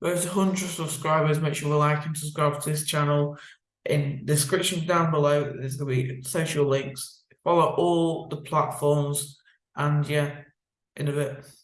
There's hundred subscribers, make sure to like and subscribe to this channel. In the description down below, there's gonna be social links. Follow all the platforms and yeah, in a bit.